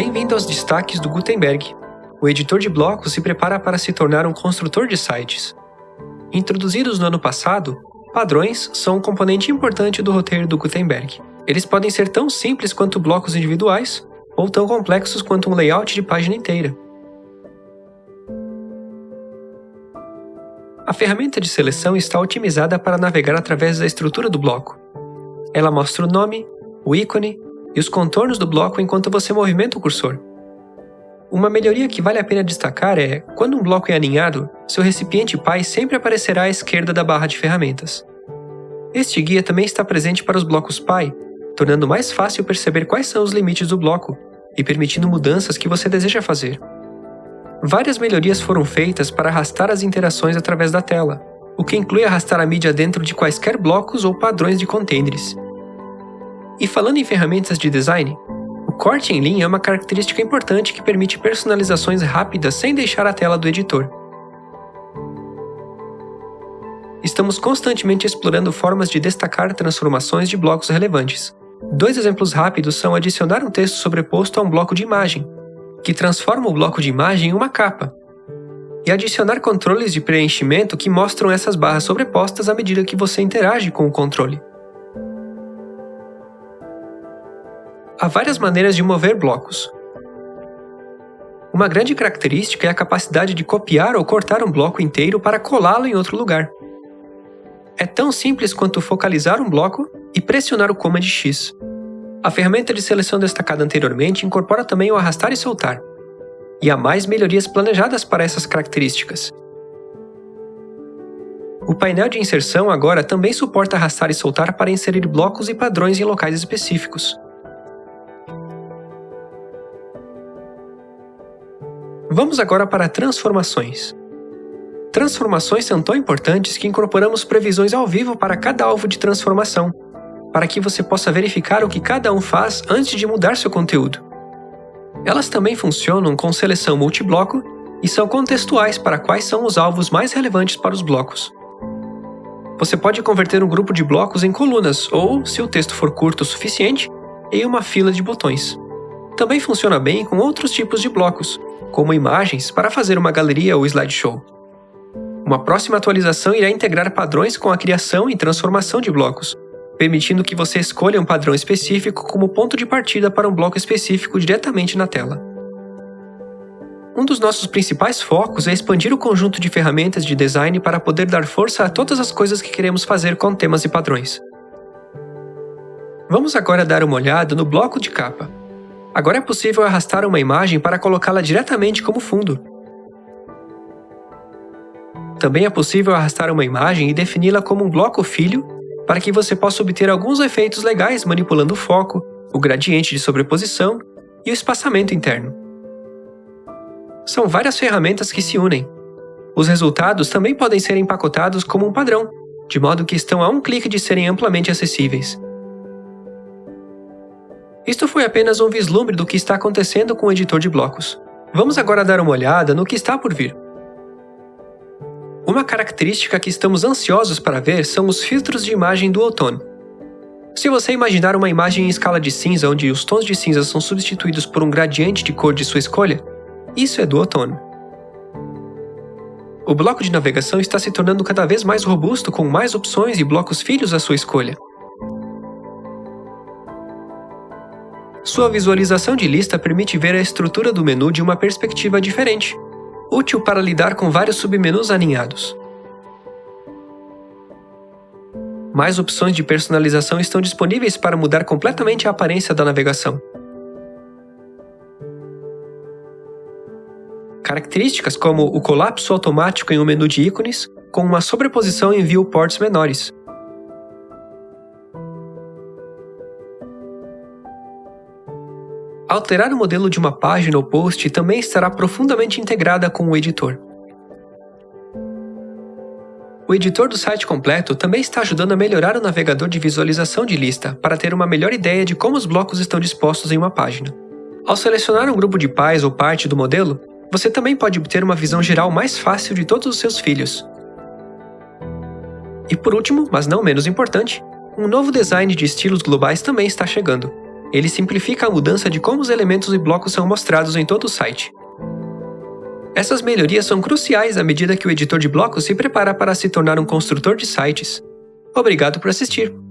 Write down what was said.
Bem-vindo aos destaques do Gutenberg. O editor de blocos se prepara para se tornar um construtor de sites. Introduzidos no ano passado, padrões são um componente importante do roteiro do Gutenberg. Eles podem ser tão simples quanto blocos individuais, ou tão complexos quanto um layout de página inteira. A ferramenta de seleção está otimizada para navegar através da estrutura do bloco. Ela mostra o nome, o ícone e os contornos do bloco enquanto você movimenta o cursor. Uma melhoria que vale a pena destacar é, quando um bloco é aninhado, seu recipiente pai sempre aparecerá à esquerda da barra de ferramentas. Este guia também está presente para os blocos pai, tornando mais fácil perceber quais são os limites do bloco e permitindo mudanças que você deseja fazer. Várias melhorias foram feitas para arrastar as interações através da tela, o que inclui arrastar a mídia dentro de quaisquer blocos ou padrões de containers. E falando em ferramentas de design, o corte em linha é uma característica importante que permite personalizações rápidas sem deixar a tela do editor. Estamos constantemente explorando formas de destacar transformações de blocos relevantes. Dois exemplos rápidos são adicionar um texto sobreposto a um bloco de imagem, que transforma o bloco de imagem em uma capa, e adicionar controles de preenchimento que mostram essas barras sobrepostas à medida que você interage com o controle. Há várias maneiras de mover blocos. Uma grande característica é a capacidade de copiar ou cortar um bloco inteiro para colá-lo em outro lugar. É tão simples quanto focalizar um bloco e pressionar o Command X. A ferramenta de seleção destacada anteriormente incorpora também o arrastar e soltar, e há mais melhorias planejadas para essas características. O painel de inserção agora também suporta arrastar e soltar para inserir blocos e padrões em locais específicos. Vamos agora para transformações. Transformações são tão importantes que incorporamos previsões ao vivo para cada alvo de transformação, para que você possa verificar o que cada um faz antes de mudar seu conteúdo. Elas também funcionam com seleção multibloco e são contextuais para quais são os alvos mais relevantes para os blocos. Você pode converter um grupo de blocos em colunas ou, se o texto for curto o suficiente, em uma fila de botões. Também funciona bem com outros tipos de blocos, como imagens para fazer uma galeria ou slideshow. Uma próxima atualização irá integrar padrões com a criação e transformação de blocos, permitindo que você escolha um padrão específico como ponto de partida para um bloco específico diretamente na tela. Um dos nossos principais focos é expandir o conjunto de ferramentas de design para poder dar força a todas as coisas que queremos fazer com temas e padrões. Vamos agora dar uma olhada no bloco de capa. Agora é possível arrastar uma imagem para colocá-la diretamente como fundo. Também é possível arrastar uma imagem e defini-la como um bloco filho para que você possa obter alguns efeitos legais manipulando o foco, o gradiente de sobreposição e o espaçamento interno. São várias ferramentas que se unem. Os resultados também podem ser empacotados como um padrão, de modo que estão a um clique de serem amplamente acessíveis. Isto foi apenas um vislumbre do que está acontecendo com o editor de blocos. Vamos agora dar uma olhada no que está por vir. Uma característica que estamos ansiosos para ver são os filtros de imagem do outono. Se você imaginar uma imagem em escala de cinza onde os tons de cinza são substituídos por um gradiente de cor de sua escolha, isso é do outono. O bloco de navegação está se tornando cada vez mais robusto com mais opções e blocos filhos à sua escolha. Sua visualização de lista permite ver a estrutura do menu de uma perspectiva diferente, útil para lidar com vários submenus alinhados. Mais opções de personalização estão disponíveis para mudar completamente a aparência da navegação. Características como o colapso automático em um menu de ícones, com uma sobreposição em viewports menores, Alterar o modelo de uma página ou post também estará profundamente integrada com o editor. O editor do site completo também está ajudando a melhorar o navegador de visualização de lista para ter uma melhor ideia de como os blocos estão dispostos em uma página. Ao selecionar um grupo de pais ou parte do modelo, você também pode obter uma visão geral mais fácil de todos os seus filhos. E por último, mas não menos importante, um novo design de estilos globais também está chegando. Ele simplifica a mudança de como os elementos e blocos são mostrados em todo o site. Essas melhorias são cruciais à medida que o editor de blocos se prepara para se tornar um construtor de sites. Obrigado por assistir!